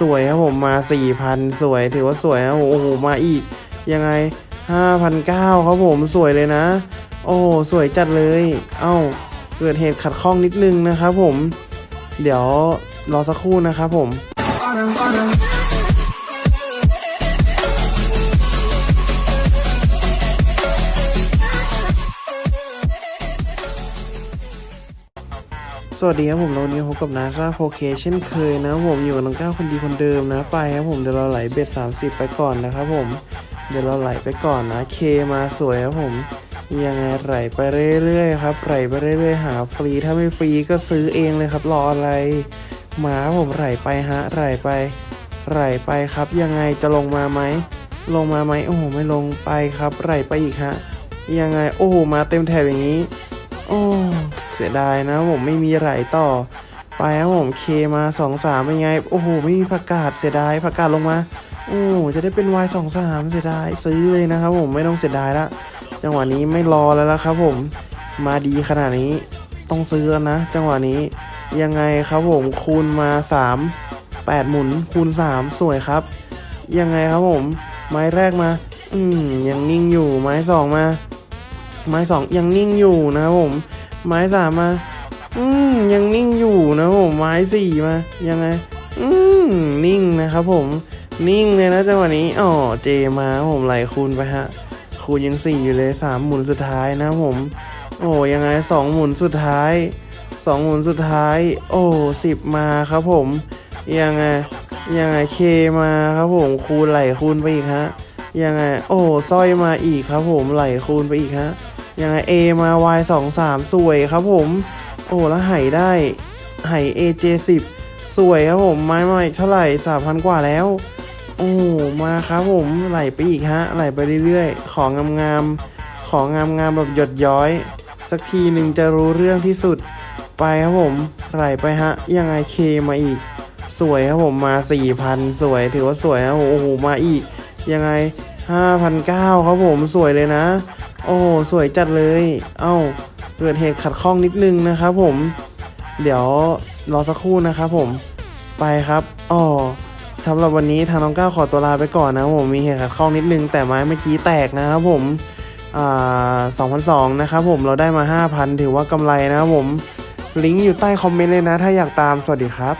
สวยครับผมมา 4,000 สวยถือว่าสวยนะโอ้โหมาอีกยังไง 5,900ครับผมสวยเลยนะ โอ้สวยจัดเลย เอ้าเกิดเหตุขัดข้องนิดนึงนะครับผม เดี๋ยวรอสักครู่นะครับผม สวัสดีครับผมเราวันนี้พบกับนาซาโ k เคเช่นเคยนะผมอยู่กับน้องก้าวคนดีคนเดิมนะไปครับผมเดี๋ยวเราไหลเบ็ด 30 ไปก่อนนะครับผมเดี๋ยวเราไหลไปก่อนนะเคมาสวยครับผมยังไงไหลไปเรื่อยๆครับไหลไปเรื่อยๆหาฟรีถ้าไม่ฟรีก็ซื้อเองเลยครับรออะไรมาผมไหลไปฮะไหลไปไหลไปครับยังไงจะลงมาไหมลงมาไหมโอ้โหไม่ลงไปครับไหลไปอีกฮะยังไงโอ้โหมาเต็มแถบอย่างนี้โอ้ เสียดายนะผมไม่มีไหลต่อ ไปครับผมเคมาสองสามเป็นไง โอ้โห ไม่มีผักกาดเสียดายผักกาดลงมา โอ้จะได้เป็นวายสองสามเสียดายซื้อเลยนะครับผมไม่ต้องเสียดายละจังหวะนี้ไม่รอแล้วละครับ ผมมาดีขนาดนี้ต้องซื้อแล้วนะ จังหวะนี้ยังไงครับผมคูณมา3 8หมุนคูณ 3 สวยครับ ยังไงครับผม ไม้แรกมา อืมยังนิ่งอยู่ไม้สองมา ไม้สองยังนิ่งอยู่นะครับผม ไม้สามมา อืมยังนิ่งอยู่นะผมไม้สี่มา ยังไง อืมนิ่งนะครับผมนิ่งเลยนะจังหวะนี้อ๋อเจมาผมไหลคูณไปฮะ คูณยังสี่อยู่เลยสามหมุนสุดท้ายนะผม โอ้ยังไงสองหมุนสุดท้ายสองหมุนสุดท้าย โอ้สิบมาครับผม ยังไงยังไงเคมาครับผม คูณไหลคูณไปอีกฮะยังไง โอ้สร้อยมาอีกครับผมไหลคูณไปอีกฮะ ยังไง A มา Y 2 3 สวยครับผม โอ้แล้วไหได้ไห AJ 10 สวยครับผม ไม้ใหม่เท่าไหร่3,000 กว่าแล้ว โอ้มาครับผมไหลไปอีกฮะ ไหลไปเรื่อยๆ ของงามๆ ของงามๆแบบหยดย้อย สักทีหนึ่งจะรู้เรื่องที่สุด ไปครับผม ไหลไปฮะ ยังไงเคมาอีก สวยครับผมมา 4,000 สวยถือว่าสวยนะโอ้โหมาอีกยังไง5,900ครับผมสวยเลยนะ โอ้สวยจัดเลย เอ้าเกิดเหตุขัดข้องนิดนึงนะครับผม เดี๋ยวรอสักครู่นะครับผม ไปครับอ๋อสำหรับวันนี้ทางน้องก้าวขอตัวลาไปก่อนนะผมมีเหตุขัดข้องนิดนึง แต่ไม้เมื่อกี้แตกนะครับผมอ่า2,002นะครับผมเราได้มา 5,000 ถือว่ากำไรนะครับผม ลิงก์อยู่ใต้คอมเมนต์เลยนะ ถ้าอยากตามสวัสดีครับ